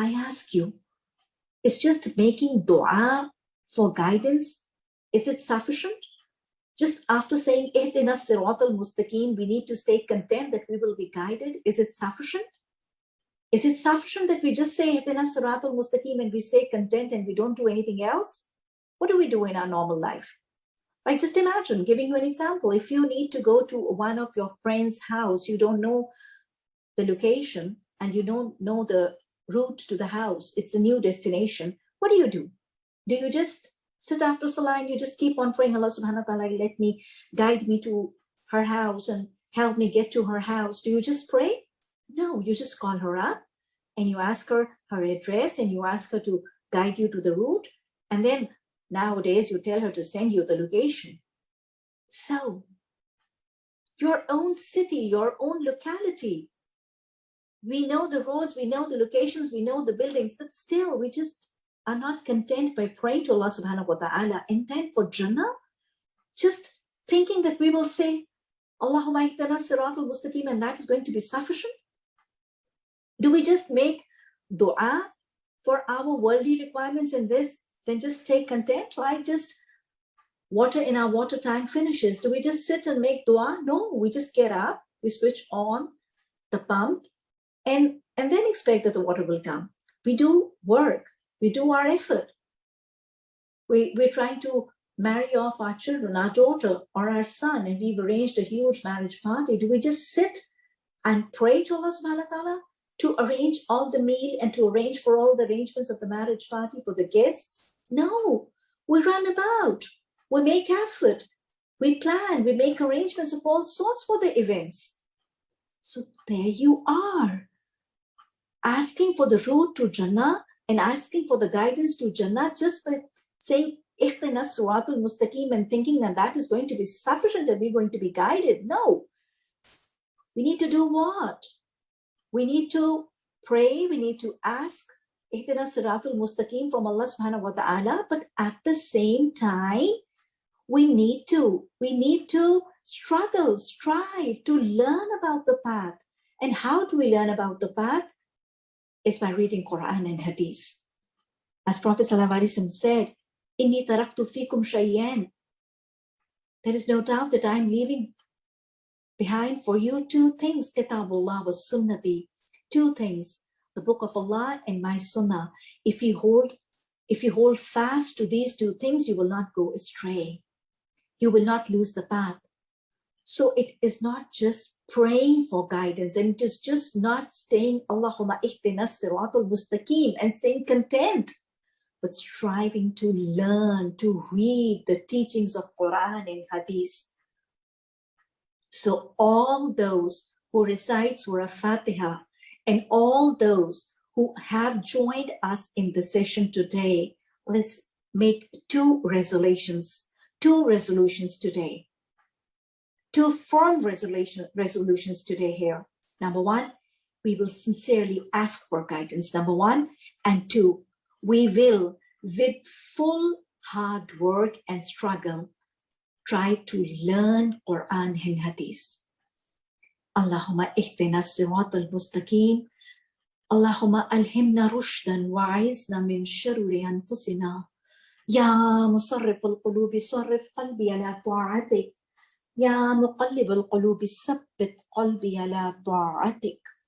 I ask you, is just making dua for guidance, is it sufficient? Just after saying, Ihdina sirat al-mustaqim, we need to stay content that we will be guided. Is it sufficient? Is it sufficient that we just say Ihdina sirat al-mustaqim and we say content and we don't do anything else? What do we do in our normal life? Like just imagine, giving you an example, if you need to go to one of your friend's house, you don't know the location and you don't know the route to the house, it's a new destination, what do you do? Do you just sit after Salah and you just keep on praying, Allah subhanahu wa ta'ala, let me guide me to her house and help me get to her house. Do you just pray? No, you just call her up and you ask her her address and you ask her to guide you to the route. And then nowadays you tell her to send you the location. So your own city, your own locality, we know the roads, we know the locations, we know the buildings, but still we just are not content by praying to Allah subhanahu wa ta'ala and then for Jannah, just thinking that we will say, Allahumma ihdina siratul mustaqim and that is going to be sufficient? Do we just make dua for our worldly requirements in this, then just stay content, like just water in our water tank finishes? Do we just sit and make dua? No, we just get up, we switch on the pump, and, and then expect that the water will come. We do work, we do our effort. We, we're trying to marry off our children, our daughter or our son, and we've arranged a huge marriage party. Do we just sit and pray to Allah subhanahu wa ta'ala to arrange all the meal and to arrange for all the arrangements of the marriage party for the guests? No, we run about, we make effort, we plan, we make arrangements of all sorts for the events. So there you are asking for the route to Jannah and asking for the guidance to Jannah just by saying Ihdina Siratul Mustaqim and thinking that that is going to be sufficient and we're going to be guided. No. We need to do what? We need to pray, we need to ask Ihdina Siratul Mustaqim from Allah subhanahu wa ta'ala, but at the same time, we need to, we need to struggle, strive to learn about the path. And how do we learn about the path? Is by reading Quran and Hadith. As Prophet ﷺ said, Inni taraktu fikum shayyan. There is no doubt that I am leaving behind for you two things, Kitabullah was Sunnati, two things, the book of Allah and my Sunnah. If you hold, if you hold fast to these two things, you will not go astray. You will not lose the path. So it is not just praying for guidance and it is just not staying Allahumma ihdinas siratul mustaqim and staying content, but striving to learn, to read the teachings of Quran and Hadith. So all those who recite Surah Fatiha and all those who have joined us in the session today, let's make two resolutions, two resolutions today two firm resolution, resolutions today here. Number one, we will sincerely ask for guidance, number one. And two, we will, with full hard work and struggle, try to learn Quran and Hadith. Allahumma ihdina sirat al-mustaqim. Allahumma alhimna rushdan wa'izna min sharuri anfusina. Ya musarrif al-qulubi sarrif qalbi ala ta'atik. يا مقلب القلوب ثبت قلبي على طاعتك.